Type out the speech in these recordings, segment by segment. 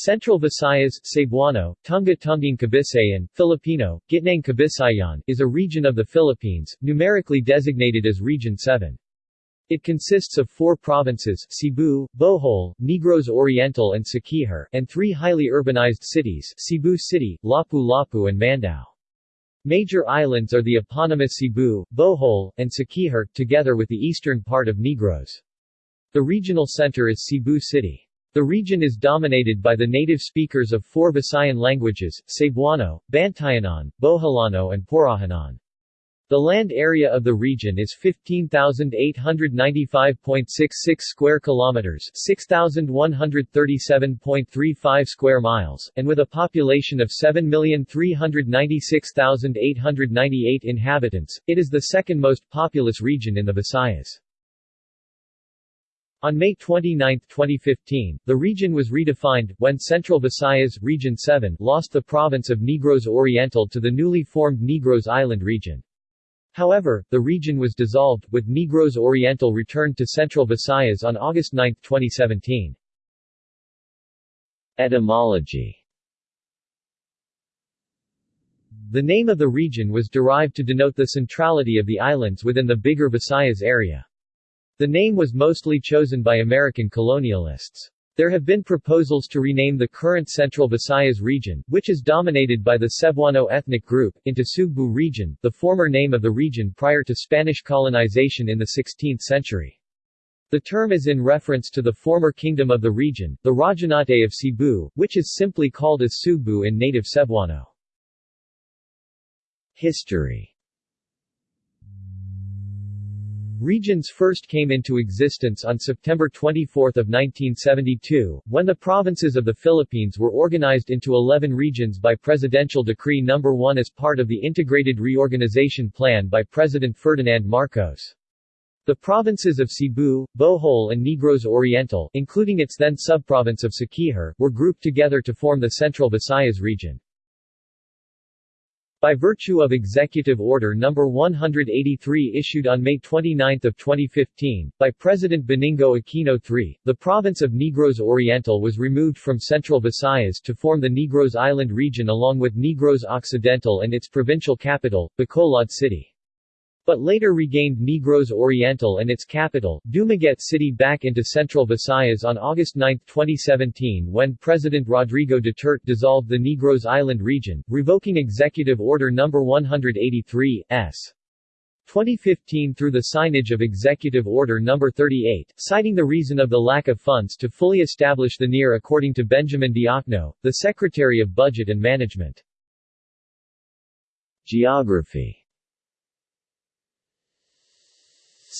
Central Visayas, Cebuano, Tunga Tunging Kabisayan, Filipino, Gitnang Kabisayan, is a region of the Philippines, numerically designated as Region 7. It consists of four provinces Cebu, Bohol, Negros Oriental and Siquijor, and three highly urbanized cities Cebu City, Lapu-Lapu and Mandaue. Major islands are the eponymous Cebu, Bohol, and Siquijor, together with the eastern part of Negros. The regional center is Cebu City. The region is dominated by the native speakers of four Visayan languages, Cebuano, Bantayanon, Boholano and Porohanon. The land area of the region is 15,895.66 square kilometers, 6,137.35 square miles, and with a population of 7,396,898 inhabitants, it is the second most populous region in the Visayas. On May 29, 2015, the region was redefined, when Central Visayas Region 7 lost the province of Negros Oriental to the newly formed Negros Island region. However, the region was dissolved, with Negros Oriental returned to Central Visayas on August 9, 2017. Etymology The name of the region was derived to denote the centrality of the islands within the bigger Visayas area. The name was mostly chosen by American colonialists. There have been proposals to rename the current Central Visayas region, which is dominated by the Cebuano ethnic group, into Sugbu region, the former name of the region prior to Spanish colonization in the 16th century. The term is in reference to the former kingdom of the region, the Rajanate of Cebu, which is simply called as Sugbu in native Cebuano. History Regions first came into existence on September 24, 1972, when the provinces of the Philippines were organized into 11 regions by Presidential Decree No. 1 as part of the Integrated Reorganization Plan by President Ferdinand Marcos. The provinces of Cebu, Bohol and Negros Oriental, including its then subprovince of Siquijor, were grouped together to form the Central Visayas region. By virtue of Executive Order No. 183 issued on May 29, 2015, by President Benigno Aquino III, the province of Negros Oriental was removed from Central Visayas to form the Negros Island region along with Negros Occidental and its provincial capital, Bacolod City but later regained Negros Oriental and its capital, Dumaguete City back into Central Visayas on August 9, 2017 when President Rodrigo Duterte dissolved the Negros Island region, revoking Executive Order No. 183, s. 2015 through the signage of Executive Order No. 38, citing the reason of the lack of funds to fully establish the NER according to Benjamin Diokno, the Secretary of Budget and Management. Geography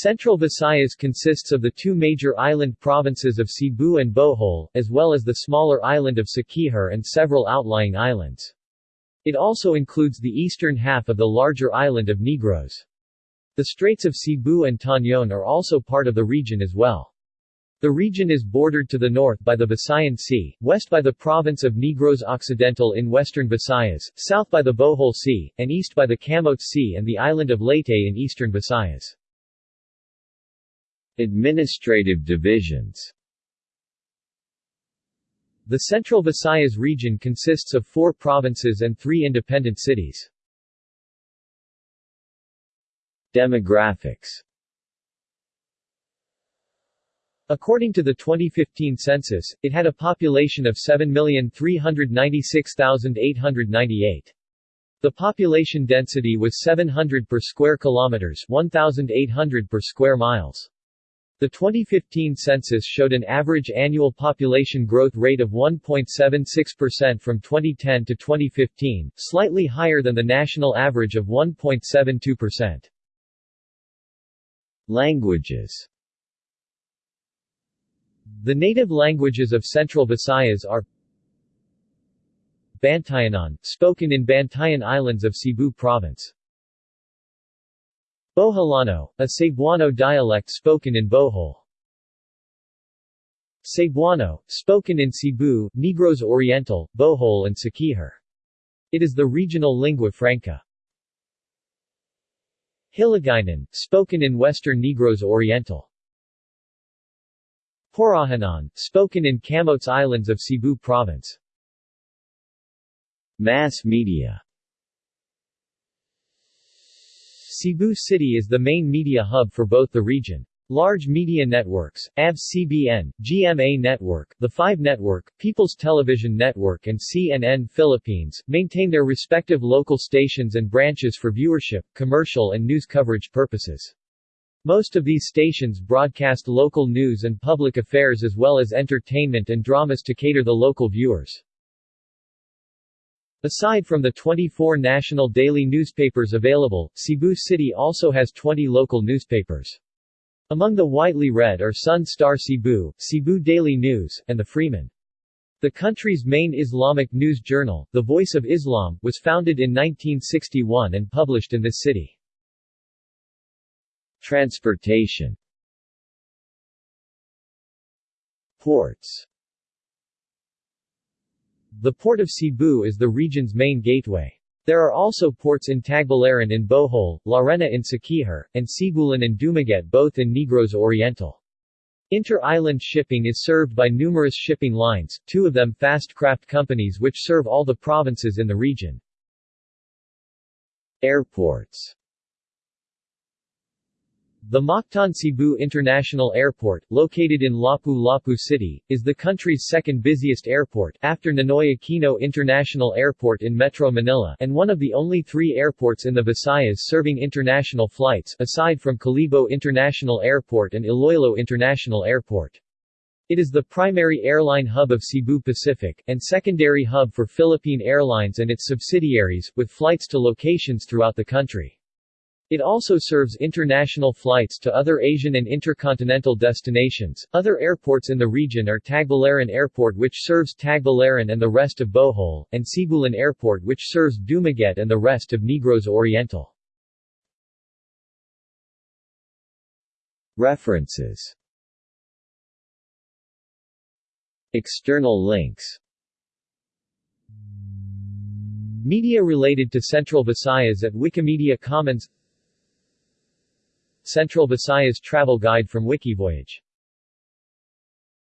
Central Visayas consists of the two major island provinces of Cebu and Bohol, as well as the smaller island of Siquijor and several outlying islands. It also includes the eastern half of the larger island of Negros. The Straits of Cebu and Tañon are also part of the region as well. The region is bordered to the north by the Visayan Sea, west by the province of Negros Occidental in western Visayas, south by the Bohol Sea, and east by the Camotes Sea and the island of Leyte in eastern Visayas. Administrative divisions The Central Visayas region consists of four provinces and three independent cities. Demographics According to the 2015 census, it had a population of 7,396,898. The population density was 700 per square kilometers 1,800 per square miles. The 2015 census showed an average annual population growth rate of 1.76% from 2010 to 2015, slightly higher than the national average of 1.72%. Languages The native languages of Central Visayas are Bantayanon, spoken in Bantayan Islands of Cebu Province Boholano, a Cebuano dialect spoken in Bohol. Cebuano, spoken in Cebu, Negros Oriental, Bohol and Siquijor. It is the regional lingua franca. Hiligaynon, spoken in western Negros Oriental. Porohanon, spoken in Camotes Islands of Cebu Province. Mass media Cebu City is the main media hub for both the region. Large media networks, ABS-CBN, GMA Network, The 5 Network, People's Television Network and CNN Philippines, maintain their respective local stations and branches for viewership, commercial and news coverage purposes. Most of these stations broadcast local news and public affairs as well as entertainment and dramas to cater the local viewers. Aside from the 24 national daily newspapers available, Cebu City also has 20 local newspapers. Among the widely read are Sun Star Cebu, Cebu Daily News, and the Freeman. The country's main Islamic news journal, The Voice of Islam, was founded in 1961 and published in this city. Transportation Ports The Port of Cebu is the region's main gateway. There are also ports in Tagbilaran in Bohol, Larena in Siquijor, and Sibulan and Dumaguete both in Negros Oriental. Inter-island shipping is served by numerous shipping lines, two of them fast craft companies which serve all the provinces in the region. Airports the Mactan Cebu International Airport, located in Lapu-Lapu City, is the country's second busiest airport, after Ninoy Aquino International Airport in Metro Manila and one of the only three airports in the Visayas serving international flights, aside from Kalibo International Airport and Iloilo International Airport. It is the primary airline hub of Cebu Pacific, and secondary hub for Philippine Airlines and its subsidiaries, with flights to locations throughout the country. It also serves international flights to other Asian and intercontinental destinations. Other airports in the region are Tagbilaran Airport which serves Tagbilaran and the rest of Bohol, and Sibulan Airport which serves Dumaguete and the rest of Negros Oriental. References External links Media related to Central Visayas at Wikimedia Commons Central Visayas Travel Guide from Wikivoyage